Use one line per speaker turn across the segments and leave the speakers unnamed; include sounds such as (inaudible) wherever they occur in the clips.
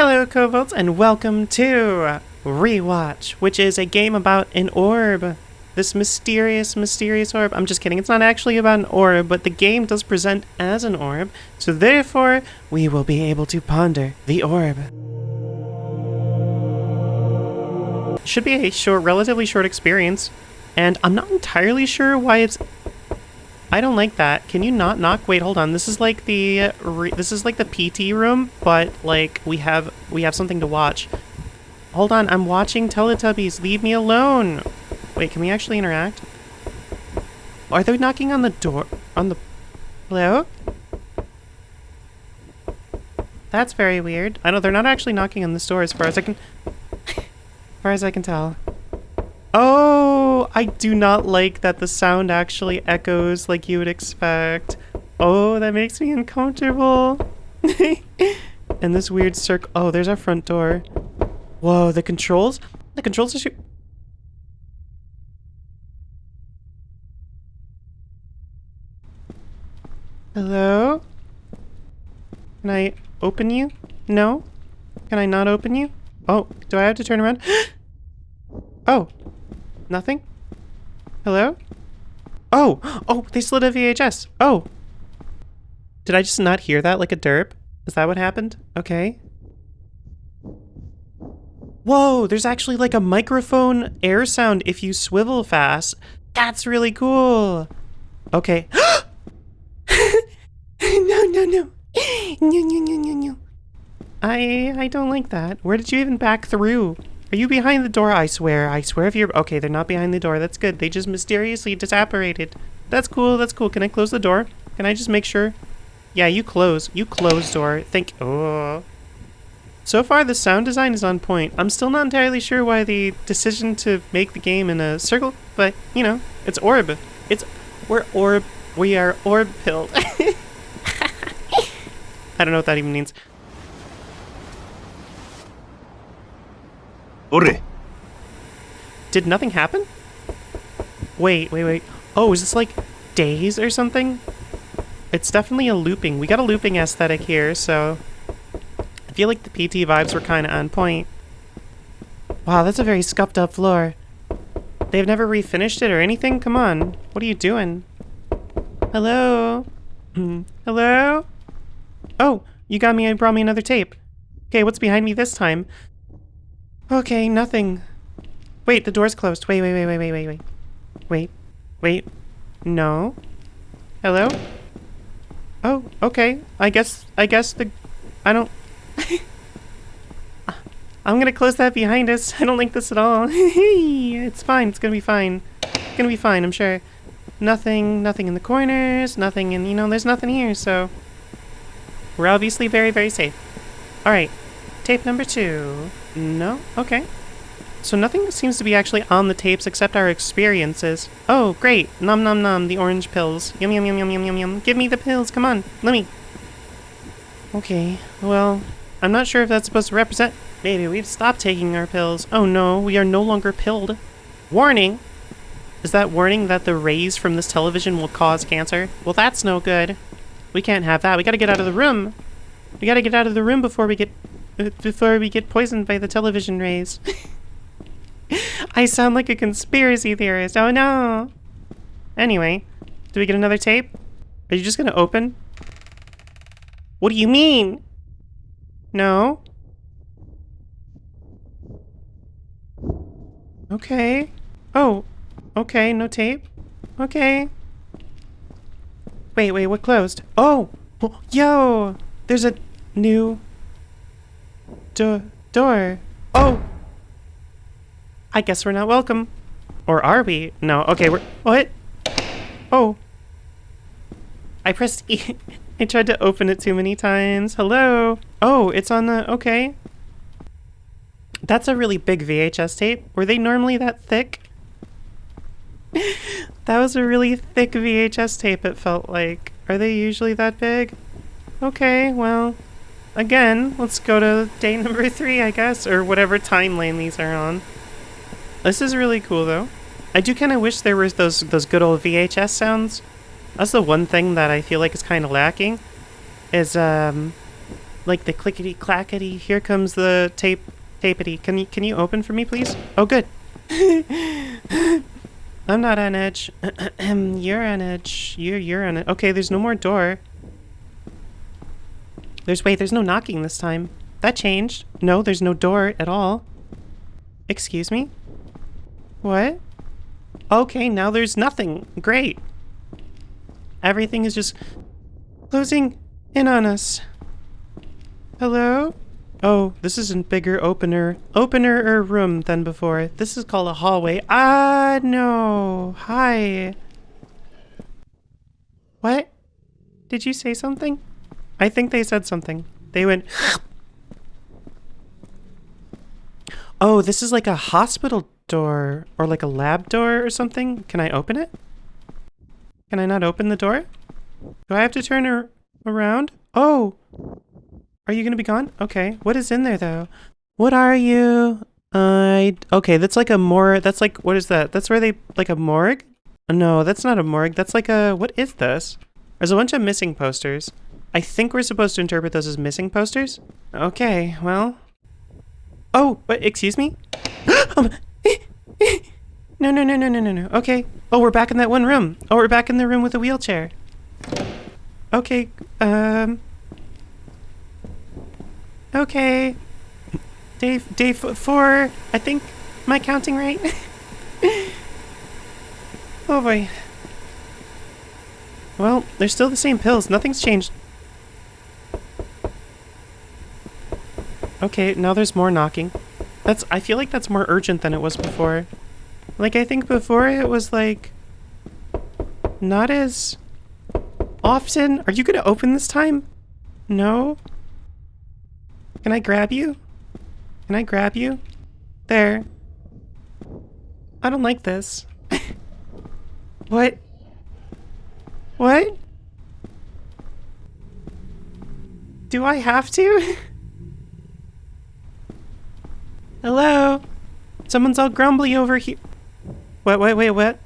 Hello, Kobolds, and welcome to Rewatch, which is a game about an orb. This mysterious, mysterious orb. I'm just kidding, it's not actually about an orb, but the game does present as an orb, so therefore, we will be able to ponder the orb. Should be a short, relatively short experience, and I'm not entirely sure why it's I don't like that. Can you not knock? Wait, hold on. This is like the uh, this is like the PT room, but like we have we have something to watch. Hold on, I'm watching Teletubbies. Leave me alone. Wait, can we actually interact? Are they knocking on the door? On the hello? That's very weird. I know they're not actually knocking on this door, as far as I can, as far as I can tell. Oh, I do not like that the sound actually echoes like you would expect. Oh, that makes me uncomfortable. (laughs) and this weird circle. Oh, there's our front door. Whoa, the controls? The controls are... Hello? Can I open you? No? Can I not open you? Oh, do I have to turn around? (gasps) oh, Nothing? Hello? Oh! Oh, they slid a VHS! Oh! Did I just not hear that like a derp? Is that what happened? Okay. Whoa, there's actually like a microphone air sound if you swivel fast. That's really cool. Okay. (gasps) no, no, no. No, no, no, no, no. I I don't like that. Where did you even back through? Are you behind the door? I swear. I swear if you're... Okay, they're not behind the door. That's good. They just mysteriously disapparated. That's cool. That's cool. Can I close the door? Can I just make sure? Yeah, you close. You close door. Thank... Oh. So far, the sound design is on point. I'm still not entirely sure why the decision to make the game in a circle, but, you know, it's orb. It's... We're orb... We are orb pilled. (laughs) I don't know what that even means.
Ore.
Did nothing happen? Wait, wait, wait. Oh, is this like days or something? It's definitely a looping. We got a looping aesthetic here, so I feel like the PT vibes were kind of on point. Wow, that's a very scuffed up floor. They've never refinished it or anything? Come on. What are you doing? Hello? (clears throat) Hello? Oh, you got me and brought me another tape. Okay, what's behind me this time? Okay, nothing. Wait, the door's closed. Wait, wait, wait, wait, wait, wait, wait. Wait. Wait. No. Hello? Oh, okay. I guess, I guess the... I don't... (laughs) I'm gonna close that behind us. I don't like this at all. (laughs) it's fine. It's gonna be fine. It's gonna be fine, I'm sure. Nothing, nothing in the corners, nothing in, you know, there's nothing here, so... We're obviously very, very safe. Alright. Tape number two. No? Okay. So nothing seems to be actually on the tapes except our experiences. Oh, great. Nom nom nom, the orange pills. Yum yum yum yum yum yum yum. Give me the pills, come on. Let me. Okay, well, I'm not sure if that's supposed to represent... Maybe we've stopped taking our pills. Oh no, we are no longer pilled. Warning! Is that warning that the rays from this television will cause cancer? Well, that's no good. We can't have that. We gotta get out of the room. We gotta get out of the room before we get (laughs) before we get poisoned by the television rays. (laughs) I sound like a conspiracy theorist. Oh no. Anyway, do we get another tape? Are you just gonna open? What do you mean? No? Okay. Oh, okay, no tape. Okay. Wait, wait, what closed? Oh! (gasps) Yo! There's a new door. Door. Oh! I guess we're not welcome. Or are we? No. Okay, we're... What? Oh. I pressed E. (laughs) I tried to open it too many times. Hello? Oh, it's on the... Okay. That's a really big VHS tape. Were they normally that thick? (laughs) that was a really thick VHS tape, it felt like. Are they usually that big? Okay, well again, let's go to day number (laughs) three, I guess, or whatever time lane these are on. This is really cool, though. I do kind of wish there was those those good old VHS sounds. That's the one thing that I feel like is kind of lacking. Is um, like the clickety clackety. Here comes the tape tapety. Can you can you open for me, please? Oh, good. (laughs) I'm not on edge. (clears throat) you're on edge. You're you're on it. Okay, there's no more door. There's wait. There's no knocking this time. That changed. No, there's no door at all. Excuse me. What? Okay, now there's nothing. Great. Everything is just closing in on us. Hello? Oh, this is a bigger opener, opener or room than before. This is called a hallway. Ah, no. Hi. What? Did you say something? I think they said something. They went... (gasps) Oh, this is like a hospital door or like a lab door or something. Can I open it? Can I not open the door? Do I have to turn around? Oh! Are you gonna be gone? Okay. What is in there though? What are you? I... Okay, that's like a more... That's like... What is that? That's where they... Like a morgue? No, that's not a morgue. That's like a... What is this? There's a bunch of missing posters. I think we're supposed to interpret those as missing posters. Okay, well... Oh, but excuse me? (gasps) um, (gasps) no, no, no, no, no, no, no. Okay. Oh, we're back in that one room. Oh, we're back in the room with the wheelchair. Okay, um... Okay. Day, day four, I think. Am I counting right? (laughs) oh boy. Well, they're still the same pills. Nothing's changed. Okay, now there's more knocking. That's- I feel like that's more urgent than it was before. Like, I think before it was like... Not as... Often? Are you gonna open this time? No? Can I grab you? Can I grab you? There. I don't like this. (laughs) what? What? Do I have to? (laughs) Hello? Someone's all grumbly over here. What, wait, wait, what?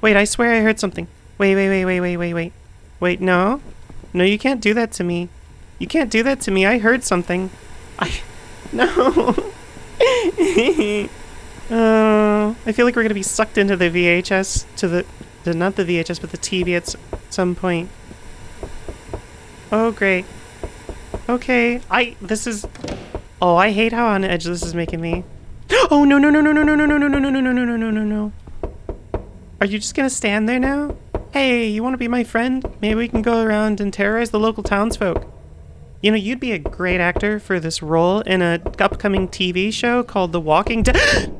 Wait, I swear I heard something. Wait, wait, wait, wait, wait, wait, wait. Wait, no. No, you can't do that to me. You can't do that to me. I heard something. I... (laughs) No. (laughs) uh, I feel like we're going to be sucked into the VHS, to the, the... Not the VHS, but the TV at some point. Oh, great. Okay, I... This is... Oh, I hate how on edge this is making me. Oh, no, no, no, no, no, no, no, no, no, no, no, no, no, no, no, no, no. Are you just gonna stand there now? Hey, you want to be my friend? Maybe we can go around and terrorize the local townsfolk. You know, you'd be a great actor for this role in a upcoming TV show called The Walking Dead.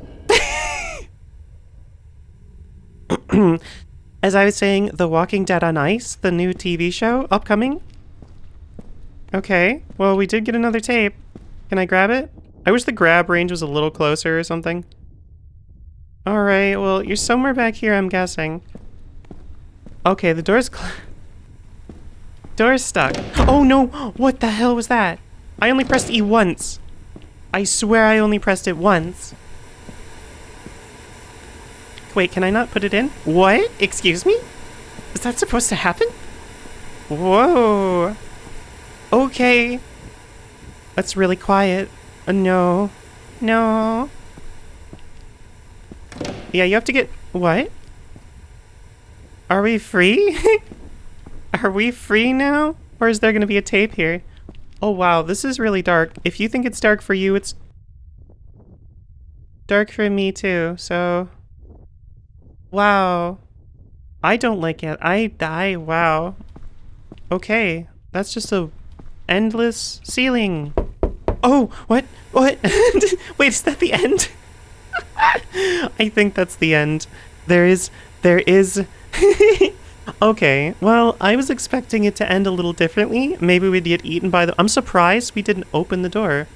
As I was saying, The Walking Dead on Ice, the new TV show, upcoming. Okay, well, we did get another tape. Can I grab it? I wish the grab range was a little closer or something. Alright, well, you're somewhere back here, I'm guessing. Okay, the door's (laughs) Door's stuck. Oh no! What the hell was that? I only pressed E once. I swear I only pressed it once. Wait, can I not put it in? What? Excuse me? Is that supposed to happen? Whoa. Okay. That's really quiet. Uh, no. No. Yeah, you have to get... What? Are we free? (laughs) Are we free now? Or is there going to be a tape here? Oh wow, this is really dark. If you think it's dark for you, it's dark for me too, so... Wow. I don't like it. I die. Wow. Okay. That's just a endless ceiling. Oh, what? What? (laughs) Wait, is that the end? (laughs) I think that's the end. There is... There is... (laughs) okay, well, I was expecting it to end a little differently. Maybe we'd get eaten by the... I'm surprised we didn't open the door.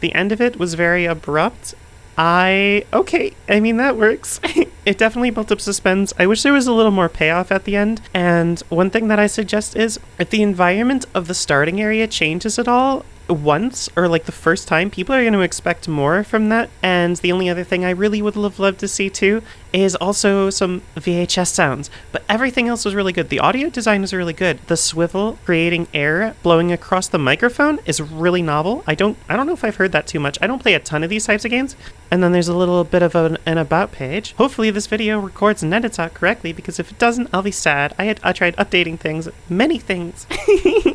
The end of it was very abrupt. I... Okay, I mean, that works. it definitely built up suspense. I wish there was a little more payoff at the end. And one thing that I suggest is, if the environment of the starting area changes at all, once or like the first time, people are going to expect more from that. And the only other thing I really would have loved to see too is also some VHS sounds. But everything else was really good. The audio design is really good. The swivel creating air blowing across the microphone is really novel. I don't I don't know if I've heard that too much. I don't play a ton of these types of games. And then there's a little bit of an, an about page. Hopefully this video records and edits out correctly because if it doesn't, I'll be sad. I had I tried updating things, many things. (laughs)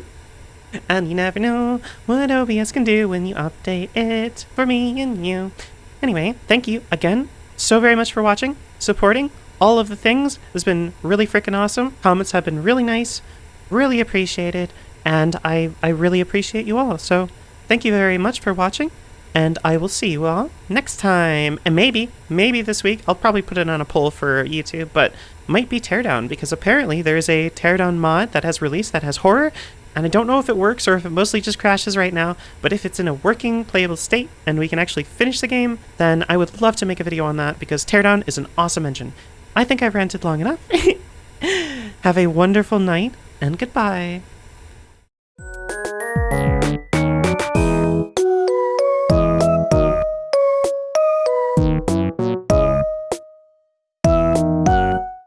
And you never know what OBS can do when you update it for me and you. Anyway, thank you again so very much for watching, supporting all of the things. It's been really freaking awesome. Comments have been really nice, really appreciated, and I, I really appreciate you all. So thank you very much for watching, and I will see you all next time. And maybe, maybe this week, I'll probably put it on a poll for YouTube, but might be Teardown, because apparently there is a Teardown mod that has released that has horror, and I don't know if it works or if it mostly just crashes right now, but if it's in a working, playable state and we can actually finish the game, then I would love to make a video on that because Teardown is an awesome engine. I think I've ranted long enough. (laughs) Have a wonderful night and goodbye.